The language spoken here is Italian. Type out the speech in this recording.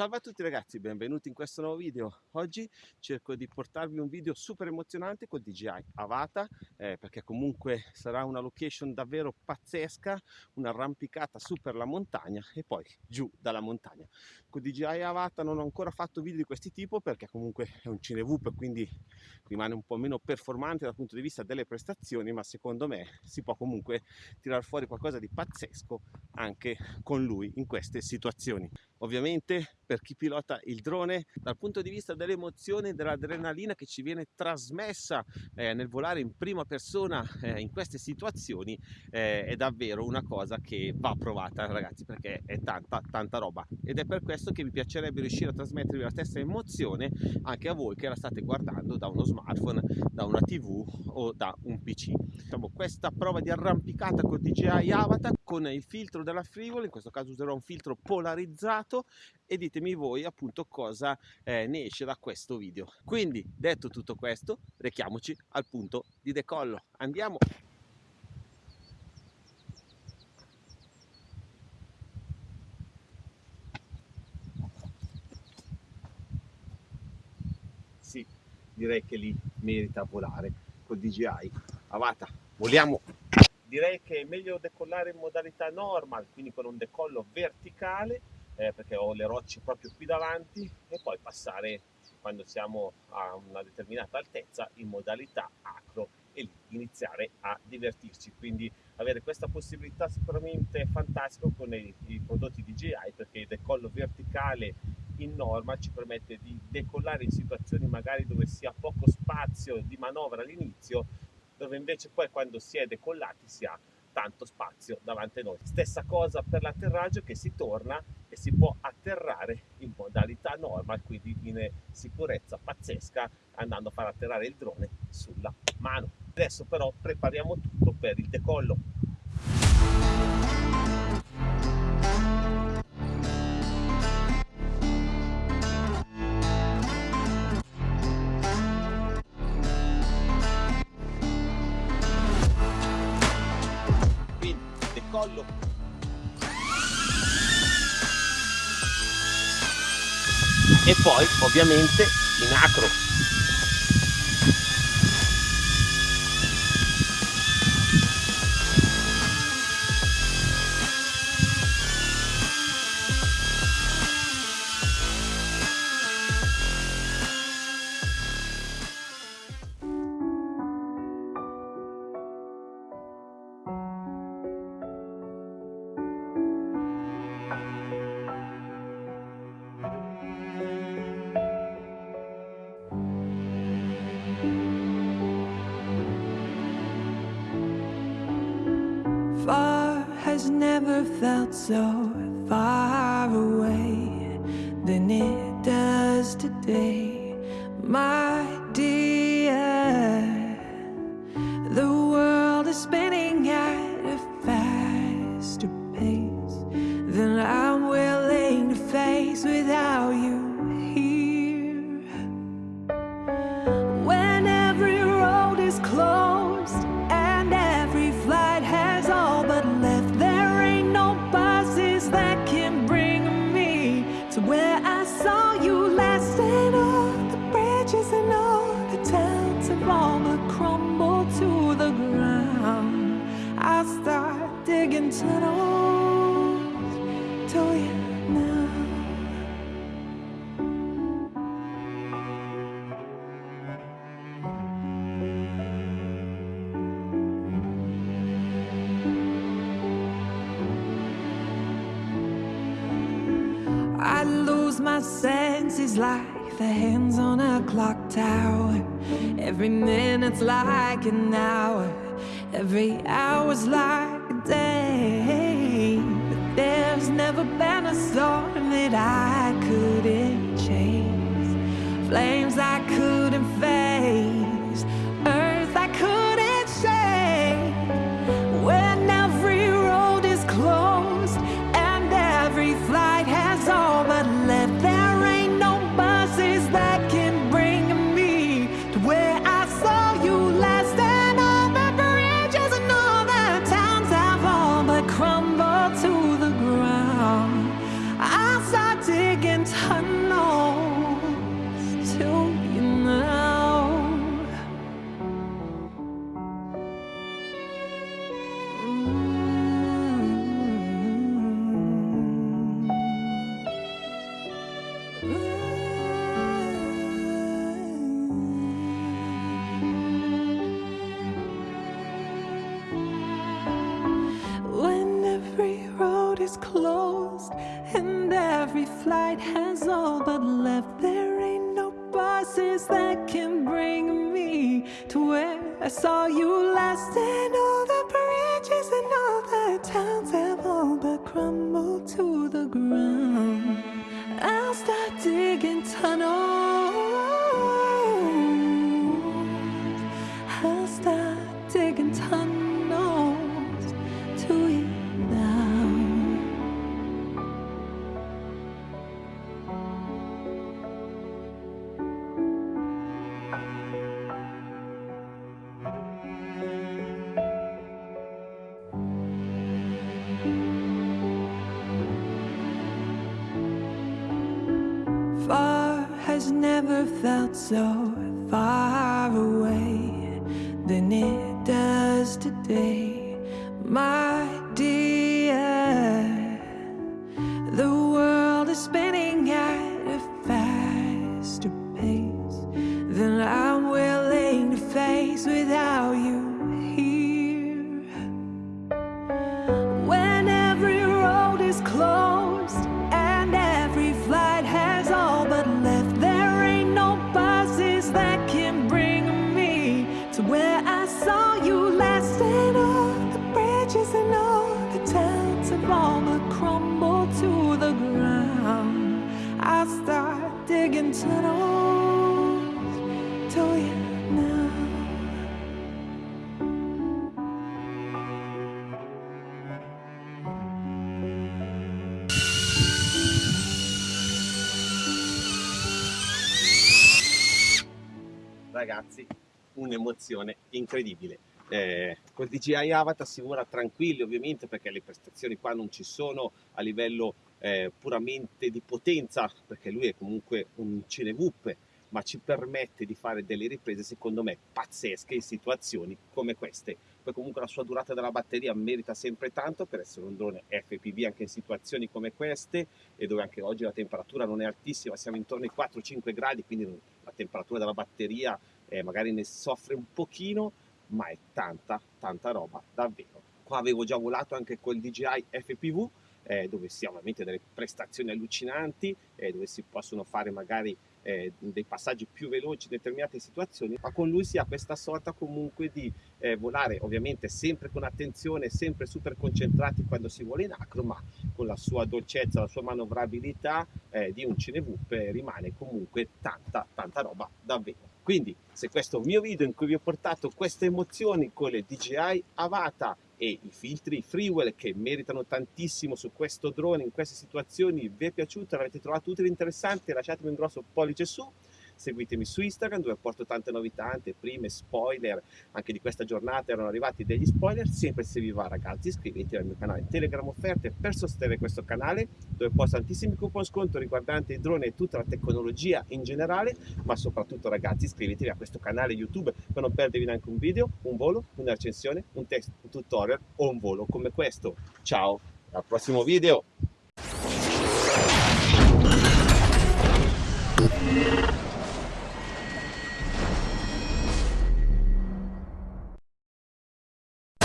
Salve a tutti ragazzi, benvenuti in questo nuovo video. Oggi cerco di portarvi un video super emozionante col DJI Avata eh, perché comunque sarà una location davvero pazzesca, un'arrampicata su per la montagna e poi giù dalla montagna. Con DJI Avata non ho ancora fatto video di questo tipo perché comunque è un Cinevoop quindi rimane un po' meno performante dal punto di vista delle prestazioni ma secondo me si può comunque tirar fuori qualcosa di pazzesco anche con lui in queste situazioni. Ovviamente per chi pilota il drone dal punto di vista dell'emozione dell'adrenalina che ci viene trasmessa eh, nel volare in prima persona eh, in queste situazioni eh, è davvero una cosa che va provata ragazzi perché è tanta tanta roba. Ed è per questo che mi piacerebbe riuscire a trasmettervi la stessa emozione anche a voi che la state guardando da uno smartphone da una tv o da un pc diciamo questa prova di arrampicata con DJI Avatar con il filtro della Frivolo in questo caso userò un filtro polarizzato e ditemi voi appunto cosa eh, ne esce da questo video. Quindi detto tutto questo rechiamoci al punto di decollo. Andiamo! Sì, direi che lì merita volare col DJI. Avata, voliamo! Direi che è meglio decollare in modalità normal, quindi con un decollo verticale eh, perché ho le rocce proprio qui davanti e poi passare quando siamo a una determinata altezza in modalità acro e lì iniziare a divertirci. Quindi avere questa possibilità sicuramente fantastico con i, i prodotti DJI perché il decollo verticale in norma ci permette di decollare in situazioni magari dove si ha poco spazio di manovra all'inizio dove invece poi quando si è decollati si ha tanto spazio davanti a noi. Stessa cosa per l'atterraggio che si torna e si può atterrare in modalità normal, quindi in sicurezza pazzesca andando a far atterrare il drone sulla mano. Adesso però prepariamo tutto per il decollo. Collo e poi ovviamente in acro has never felt so far away than it does today, my dear. The world is spinning I lose my senses like the hands on a clock tower. Every minute's like an hour, every hour's like promise, Lord, that I couldn't. Is closed and every flight has all but left. There ain't no buses that can bring me to where I saw you last, and Far has never felt so far away than it does today, my ragazzi un'emozione incredibile. Eh, col DJI Avatar si vola tranquilli ovviamente perché le prestazioni qua non ci sono a livello eh, puramente di potenza perché lui è comunque un cinevuppe ma ci permette di fare delle riprese secondo me pazzesche in situazioni come queste. Poi comunque la sua durata della batteria merita sempre tanto per essere un drone FPV anche in situazioni come queste e dove anche oggi la temperatura non è altissima siamo intorno ai 4-5 gradi quindi la temperatura della batteria eh, magari ne soffre un pochino ma è tanta tanta roba davvero. Qua avevo già volato anche col DJI FPV eh, dove si ha ovviamente delle prestazioni allucinanti eh, dove si possono fare magari eh, dei passaggi più veloci in determinate situazioni, ma con lui si ha questa sorta comunque di eh, volare ovviamente sempre con attenzione, sempre super concentrati quando si vuole in acro, ma con la sua dolcezza, la sua manovrabilità eh, di un cinevuppe rimane comunque tanta tanta roba davvero. Quindi se questo è un mio video in cui vi ho portato queste emozioni con le DJI Avata e i filtri Freewell che meritano tantissimo su questo drone in queste situazioni vi è piaciuto, l'avete trovato utile e interessante lasciatemi un grosso pollice su seguitemi su Instagram dove porto tante novità, tante prime, spoiler, anche di questa giornata erano arrivati degli spoiler, sempre se vi va ragazzi iscrivetevi al mio canale Telegram Offerte per sostenere questo canale dove posto tantissimi coupon sconto riguardanti i droni e tutta la tecnologia in generale, ma soprattutto ragazzi iscrivetevi a questo canale YouTube per non perdervi neanche un video, un volo, un'accensione, un test, un tutorial o un volo come questo. Ciao, al prossimo video!